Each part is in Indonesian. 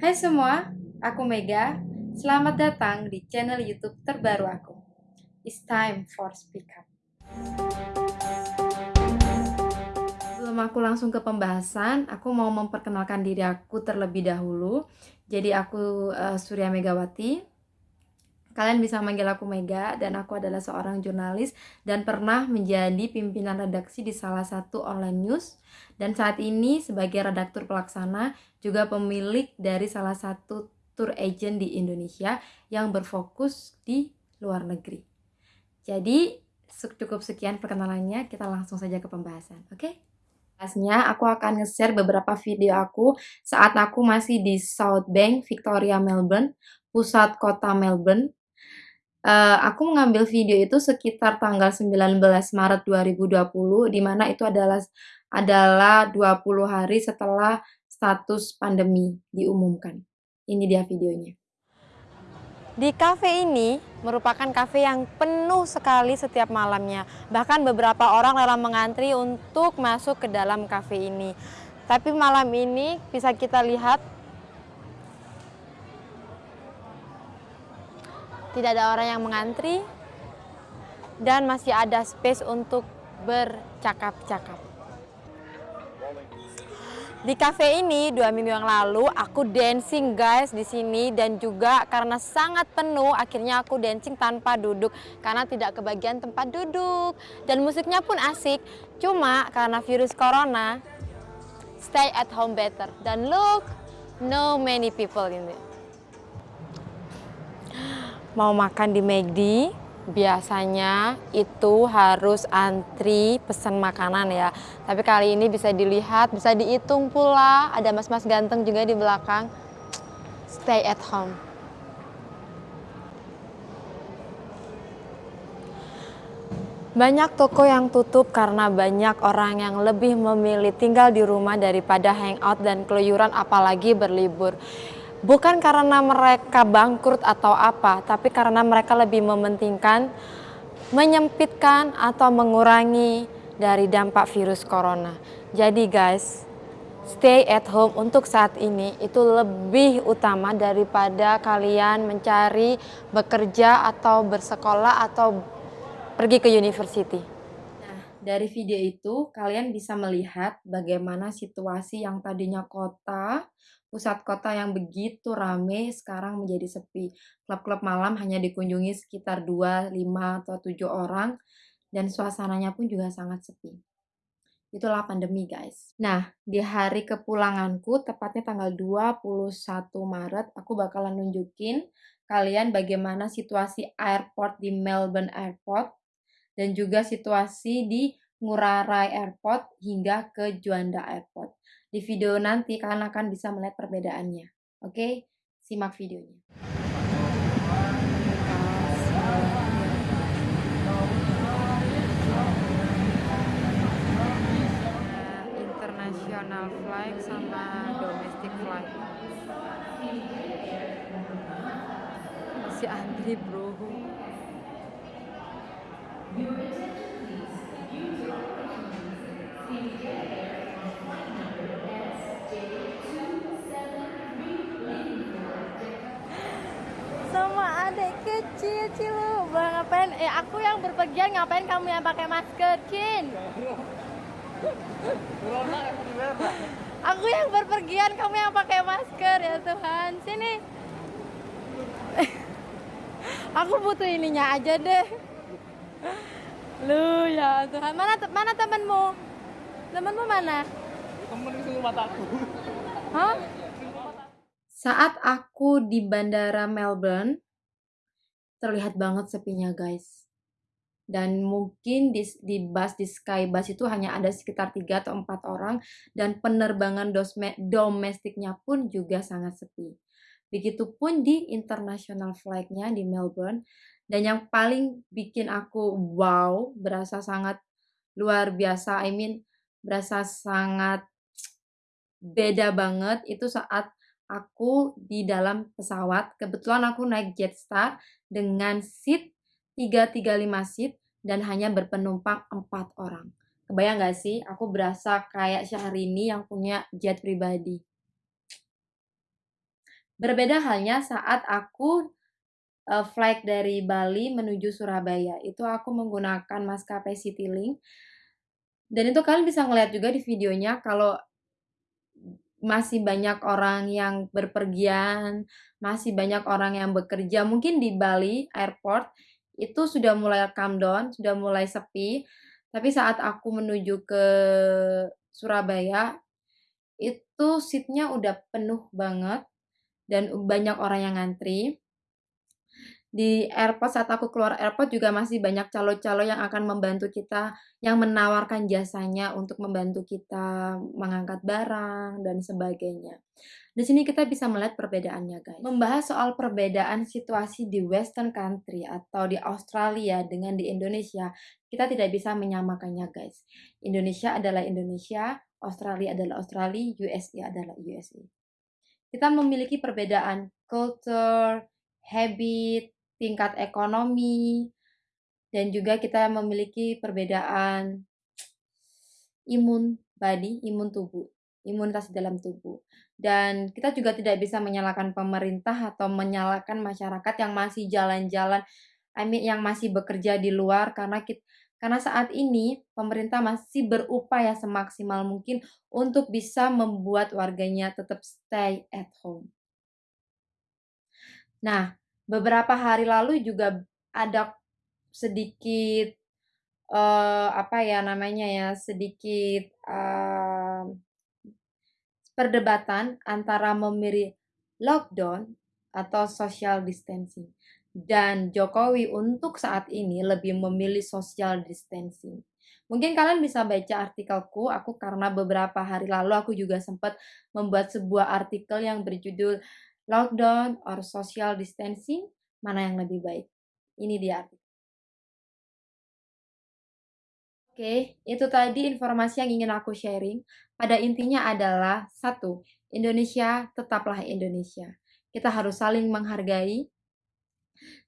Hai semua, aku Mega. Selamat datang di channel YouTube terbaru aku. It's time for speak up. Sebelum aku langsung ke pembahasan, aku mau memperkenalkan diri aku terlebih dahulu. Jadi aku uh, Surya Megawati. Kalian bisa manggil aku Mega dan aku adalah seorang jurnalis dan pernah menjadi pimpinan redaksi di salah satu online news dan saat ini sebagai redaktur pelaksana juga pemilik dari salah satu tour agent di Indonesia yang berfokus di luar negeri. Jadi cukup sekian perkenalannya, kita langsung saja ke pembahasan, oke? Okay? Pastinya aku akan nge-share beberapa video aku saat aku masih di South Bank, Victoria, Melbourne, pusat kota Melbourne, uh, aku mengambil video itu sekitar tanggal 19 Maret 2020 di mana itu adalah adalah 20 hari setelah status pandemi diumumkan. Ini dia videonya. Di kafe ini merupakan kafe yang penuh sekali setiap malamnya. Bahkan beberapa orang rela mengantri untuk masuk ke dalam kafe ini. Tapi malam ini bisa kita lihat tidak ada orang yang mengantri, dan masih ada space untuk bercakap-cakap. Di cafe ini dua minggu yang lalu aku dancing guys di sini. Dan juga karena sangat penuh akhirnya aku dancing tanpa duduk. Karena tidak kebagian tempat duduk. Dan musiknya pun asik. Cuma karena virus corona stay at home better. Dan look no many people in it mau makan di McD, biasanya itu harus antri pesan makanan ya. Tapi kali ini bisa dilihat, bisa dihitung pula. Ada mas-mas ganteng juga di belakang. Stay at home. Banyak toko yang tutup karena banyak orang yang lebih memilih tinggal di rumah daripada hangout dan keluyuran apalagi berlibur. Bukan karena mereka bangkrut atau apa, tapi karena mereka lebih mementingkan menyempitkan atau mengurangi dari dampak virus corona. Jadi guys, stay at home untuk saat ini itu lebih utama daripada kalian mencari bekerja atau bersekolah atau pergi ke university. Dari video itu kalian bisa melihat bagaimana situasi yang tadinya kota Pusat kota yang begitu rame sekarang menjadi sepi. Klub-klub malam hanya dikunjungi sekitar 2, 5, atau 7 orang dan suasananya pun juga sangat sepi. Itulah pandemi guys. Nah, di hari kepulanganku, tepatnya tanggal 21 Maret, aku bakalan nunjukin kalian bagaimana situasi airport di Melbourne Airport dan juga situasi di Ngurah Rai Airport hingga ke Juanda Airport. Di video nanti kalian akan bisa melihat perbedaannya. Oke, simak videonya. international flight sama domestic flight. Masih antri bro. Kecil cilu bang ngapain? Eh aku yang berpergian ngapain kamu yang pakai masker Cin? Aku yang berpergian kamu yang pakai masker ya Tuhan. Sini. Aku butuh ininya aja deh. Lu ya Tuhan. Mana mana temenmu? Temenmu mana? Temen di mataku Hah? Saat aku di bandara Melbourne, terlihat banget sepinya guys dan mungkin di, di bus di Skybus itu hanya ada sekitar 3 atau 4 orang dan penerbangan dosme, domestiknya pun juga sangat sepi. Begitupun di international flightnya di Melbourne dan yang paling bikin aku wow, berasa sangat luar biasa, I mean berasa sangat beda banget itu saat aku di dalam pesawat. Kebetulan aku naik Jetstar dengan seat 335 seat dan hanya berpenumpang 4 orang. Kebayang gak sih? Aku berasa kayak Syahrini yang punya jet pribadi. Berbeda halnya saat aku uh, flight dari Bali menuju Surabaya. Itu aku menggunakan maskapai Citylink. Dan itu kalian bisa ngeliat juga di videonya kalau masih banyak orang yang berpergian, masih banyak orang yang bekerja. Mungkin di Bali airport itu sudah mulai calm down, sudah mulai sepi. Tapi saat aku menuju ke Surabaya, itu seatnya udah penuh banget dan banyak orang yang ngantri di airport saat aku keluar airport juga masih banyak calo-calo yang akan membantu kita, yang menawarkan jasanya untuk membantu kita mengangkat barang dan sebagainya. Di sini kita bisa melihat perbedaannya guys. Membahas soal perbedaan situasi di western country atau di Australia dengan di Indonesia, kita tidak bisa menyamakannya guys. Indonesia adalah Indonesia, Australia adalah Australia, USA adalah USA. Kita memiliki perbedaan culture, habit, tingkat ekonomi, dan juga kita memiliki perbedaan imun body, imun tubuh, imunitas dalam tubuh. Dan kita juga tidak bisa menyalahkan pemerintah atau menyalahkan masyarakat yang masih jalan-jalan, I yang masih bekerja di luar karena kita, karena saat ini pemerintah masih berupaya semaksimal mungkin untuk bisa membuat warganya tetap stay at home. Nah, beberapa hari lalu juga ada sedikit uh, apa ya namanya ya sedikit uh, perdebatan antara memilih lockdown atau social distancing dan Jokowi untuk saat ini lebih memilih social distancing. Mungkin kalian bisa baca artikelku, aku karena beberapa hari lalu aku juga sempat membuat sebuah artikel yang berjudul lockdown or social distancing, mana yang lebih baik? Ini dia Oke, itu tadi informasi yang ingin aku sharing. Pada intinya adalah satu, Indonesia tetaplah Indonesia. Kita harus saling menghargai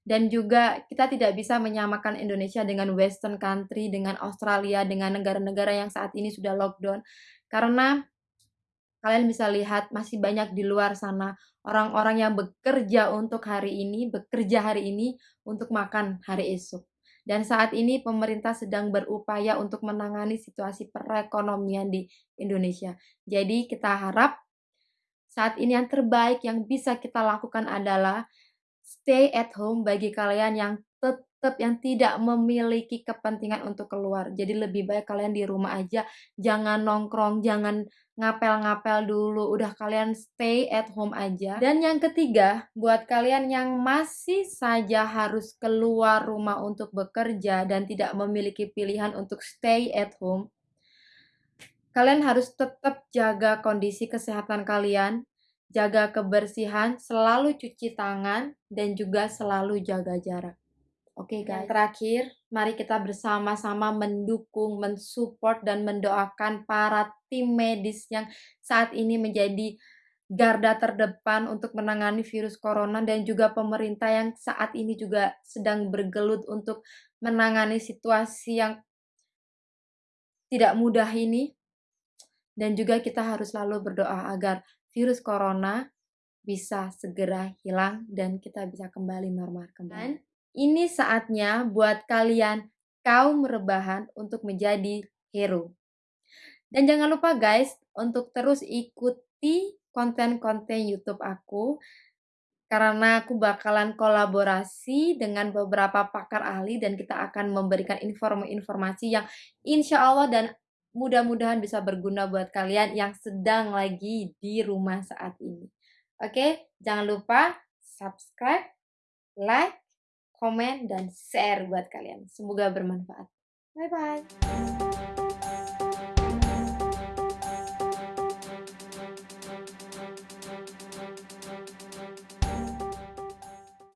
dan juga kita tidak bisa menyamakan Indonesia dengan Western country, dengan Australia, dengan negara-negara yang saat ini sudah lockdown. Karena kalian bisa lihat masih banyak di luar sana orang-orang yang bekerja untuk hari ini, bekerja hari ini untuk makan hari esok. Dan saat ini pemerintah sedang berupaya untuk menangani situasi perekonomian di Indonesia. Jadi kita harap saat ini yang terbaik yang bisa kita lakukan adalah stay at home bagi kalian yang tetap yang tidak memiliki kepentingan untuk keluar. Jadi lebih baik kalian di rumah aja, jangan nongkrong, jangan ngapel-ngapel dulu, udah kalian stay at home aja. Dan yang ketiga, buat kalian yang masih saja harus keluar rumah untuk bekerja dan tidak memiliki pilihan untuk stay at home, kalian harus tetap jaga kondisi kesehatan kalian, jaga kebersihan, selalu cuci tangan, dan juga selalu jaga jarak. Oke okay, guys. terakhir, mari kita bersama-sama mendukung, mensupport dan mendoakan para tim medis yang saat ini menjadi garda terdepan untuk menangani virus corona dan juga pemerintah yang saat ini juga sedang bergelut untuk menangani situasi yang tidak mudah ini. Dan juga kita harus selalu berdoa agar virus corona bisa segera hilang dan kita bisa kembali normal kembali ini saatnya buat kalian kaum rebahan untuk menjadi hero. Dan jangan lupa guys untuk terus ikuti konten-konten YouTube aku karena aku bakalan kolaborasi dengan beberapa pakar ahli dan kita akan memberikan informasi-informasi yang insya Allah dan mudah-mudahan bisa berguna buat kalian yang sedang lagi di rumah saat ini. Oke, jangan lupa subscribe, like, komen, dan share buat kalian. Semoga bermanfaat. Bye-bye.